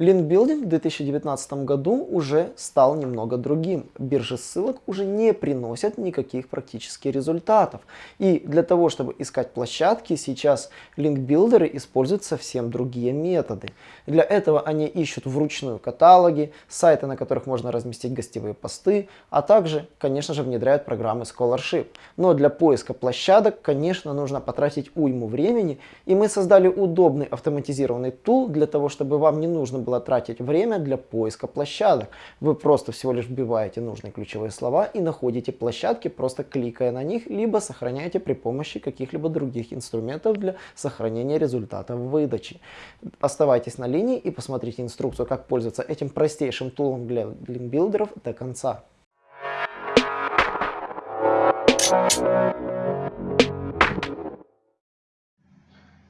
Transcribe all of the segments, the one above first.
Линкбилдинг в 2019 году уже стал немного другим. Биржи ссылок уже не приносят никаких практически результатов. И для того, чтобы искать площадки, сейчас линкбилдеры используют совсем другие методы. Для этого они ищут вручную каталоги, сайты, на которых можно разместить гостевые посты, а также, конечно же, внедряют программы Scholarship. Но для поиска площадок, конечно, нужно потратить уйму времени, и мы создали удобный автоматизированный тул для того, чтобы вам не нужно было тратить время для поиска площадок. Вы просто всего лишь вбиваете нужные ключевые слова и находите площадки, просто кликая на них, либо сохраняете при помощи каких-либо других инструментов для сохранения результатов выдачи. Оставайтесь на линии и посмотрите инструкцию, как пользоваться этим простейшим тулом для линкбилдеров до конца.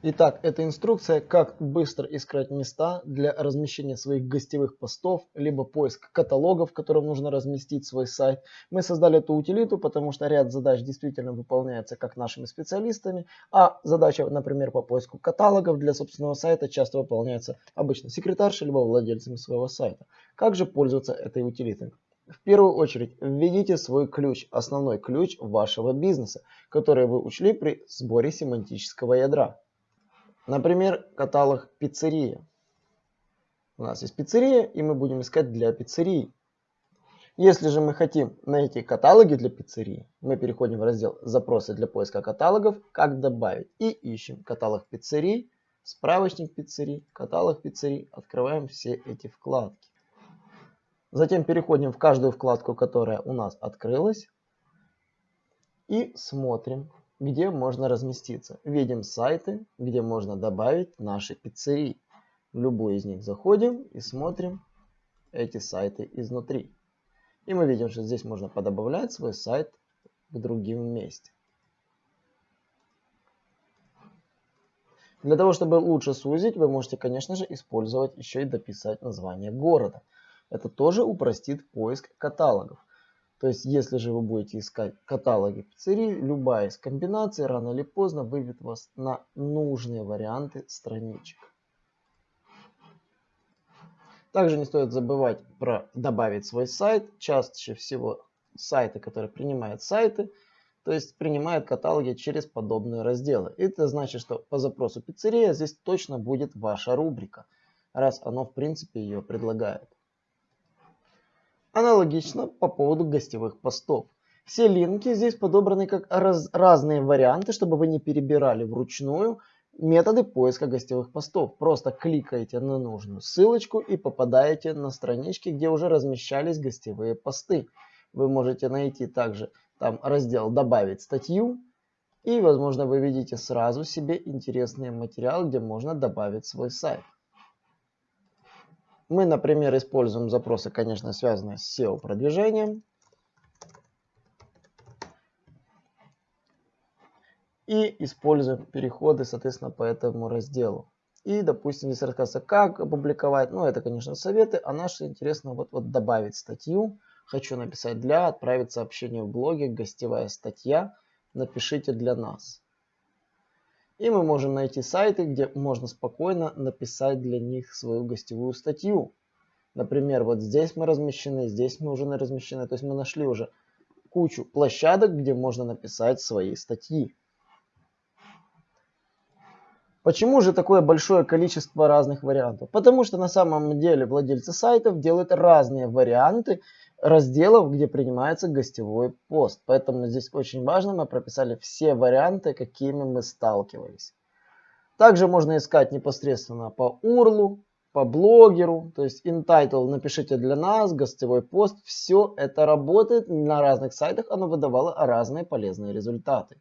Итак, это инструкция, как быстро искать места для размещения своих гостевых постов, либо поиск каталогов, в котором нужно разместить свой сайт. Мы создали эту утилиту, потому что ряд задач действительно выполняется как нашими специалистами, а задача, например, по поиску каталогов для собственного сайта часто выполняется обычно секретаршей, либо владельцами своего сайта. Как же пользоваться этой утилитой? В первую очередь введите свой ключ, основной ключ вашего бизнеса, который вы учли при сборе семантического ядра. Например, каталог пиццерия. У нас есть пиццерия, и мы будем искать для пиццерии. Если же мы хотим найти каталоги для пиццерии, мы переходим в раздел «Запросы для поиска каталогов», «Как добавить» и ищем каталог пиццерий, справочник пиццерий, каталог пиццерий. Открываем все эти вкладки. Затем переходим в каждую вкладку, которая у нас открылась. И смотрим, где можно разместиться. Видим сайты, где можно добавить наши пиццерии. В любую из них заходим и смотрим эти сайты изнутри. И мы видим, что здесь можно подобавлять свой сайт к другим месте. Для того, чтобы лучше сузить, вы можете, конечно же, использовать еще и дописать название города. Это тоже упростит поиск каталогов. То есть, если же вы будете искать каталоги пиццерий, любая из комбинаций рано или поздно выведет вас на нужные варианты страничек. Также не стоит забывать про добавить свой сайт. Чаще всего сайты, которые принимают сайты, то есть принимают каталоги через подобные разделы. Это значит, что по запросу пиццерия здесь точно будет ваша рубрика, раз оно в принципе ее предлагает. Аналогично по поводу гостевых постов. Все линки здесь подобраны как раз, разные варианты, чтобы вы не перебирали вручную методы поиска гостевых постов. Просто кликаете на нужную ссылочку и попадаете на странички, где уже размещались гостевые посты. Вы можете найти также там раздел «Добавить статью». И, возможно, вы видите сразу себе интересный материал, где можно добавить свой сайт. Мы, например, используем запросы, конечно, связанные с SEO-продвижением. И используем переходы, соответственно, по этому разделу. И, допустим, здесь рассказывается, как опубликовать. Ну, это, конечно, советы. А наше интересно вот, вот добавить статью. Хочу написать для, отправить сообщение в блоге, гостевая статья. Напишите для нас. И мы можем найти сайты, где можно спокойно написать для них свою гостевую статью. Например, вот здесь мы размещены, здесь мы уже размещены. То есть мы нашли уже кучу площадок, где можно написать свои статьи. Почему же такое большое количество разных вариантов? Потому что на самом деле владельцы сайтов делают разные варианты разделов, где принимается гостевой пост. Поэтому здесь очень важно, мы прописали все варианты, какими мы сталкивались. Также можно искать непосредственно по URL, по блогеру, то есть InTitle напишите для нас, гостевой пост. Все это работает на разных сайтах, оно выдавало разные полезные результаты.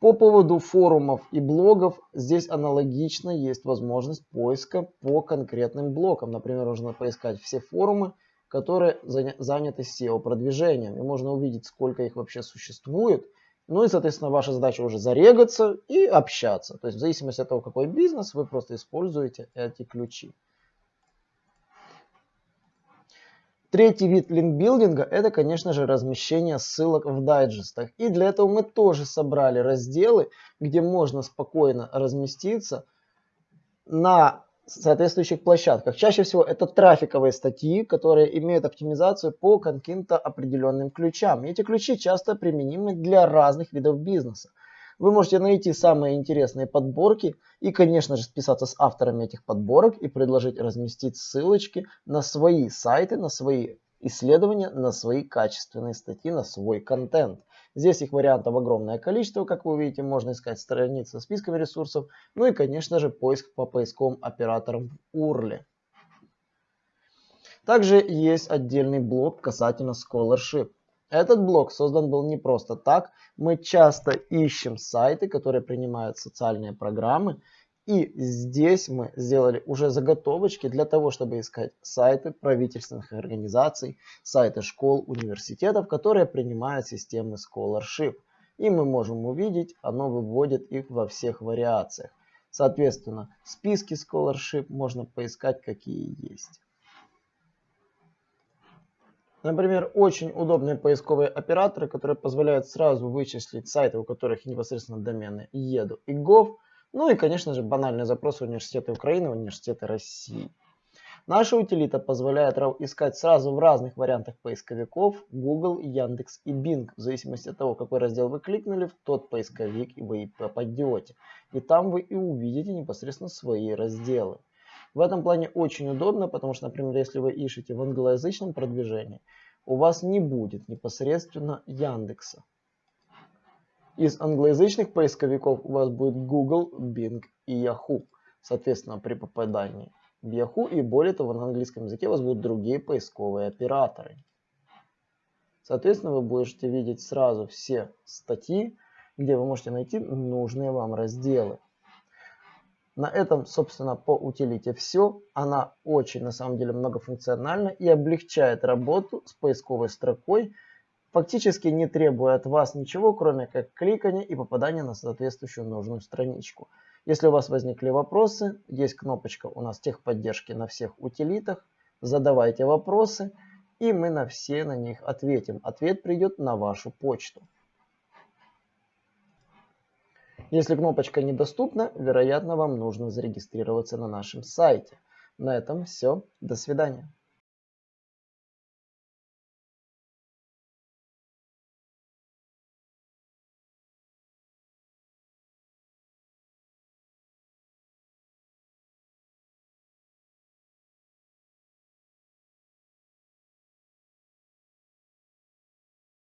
По поводу форумов и блогов, здесь аналогично есть возможность поиска по конкретным блокам. Например, можно поискать все форумы, которые заняты SEO-продвижением. И можно увидеть, сколько их вообще существует. Ну и, соответственно, ваша задача уже зарегаться и общаться. То есть в зависимости от того, какой бизнес, вы просто используете эти ключи. Третий вид линкбилдинга – это, конечно же, размещение ссылок в дайджестах. И для этого мы тоже собрали разделы, где можно спокойно разместиться на соответствующих площадках. Чаще всего это трафиковые статьи, которые имеют оптимизацию по каким-то определенным ключам. И эти ключи часто применимы для разных видов бизнеса. Вы можете найти самые интересные подборки и, конечно же, списаться с авторами этих подборок и предложить разместить ссылочки на свои сайты, на свои исследования, на свои качественные статьи, на свой контент. Здесь их вариантов огромное количество, как вы увидите, можно искать страницы со списками ресурсов, ну и, конечно же, поиск по поисковым операторам в URL. Также есть отдельный блок касательно Scholarship. Этот блок создан был не просто так. Мы часто ищем сайты, которые принимают социальные программы. И здесь мы сделали уже заготовочки для того, чтобы искать сайты правительственных организаций, сайты школ, университетов, которые принимают системы Scholarship. И мы можем увидеть, оно выводит их во всех вариациях. Соответственно, списки Scholarship можно поискать, какие есть. Например, очень удобные поисковые операторы, которые позволяют сразу вычислить сайты, у которых непосредственно домены еду и gov. Ну и, конечно же, банальные запросы университеты Украины, университеты России. Наша утилита позволяет искать сразу в разных вариантах поисковиков Google, Яндекс и Bing, в зависимости от того, какой раздел вы кликнули, в тот поисковик и вы попадете. И там вы и увидите непосредственно свои разделы. В этом плане очень удобно, потому что, например, если вы ищете в англоязычном продвижении, у вас не будет непосредственно Яндекса. Из англоязычных поисковиков у вас будет Google, Bing и Yahoo. Соответственно, при попадании в Yahoo и более того, на английском языке у вас будут другие поисковые операторы. Соответственно, вы будете видеть сразу все статьи, где вы можете найти нужные вам разделы. На этом, собственно, по утилите все. Она очень, на самом деле, многофункциональна и облегчает работу с поисковой строкой, фактически не требуя от вас ничего, кроме как кликания и попадания на соответствующую нужную страничку. Если у вас возникли вопросы, есть кнопочка у нас техподдержки на всех утилитах. Задавайте вопросы, и мы на все на них ответим. Ответ придет на вашу почту. Если кнопочка недоступна, вероятно вам нужно зарегистрироваться на нашем сайте. На этом все. До свидания.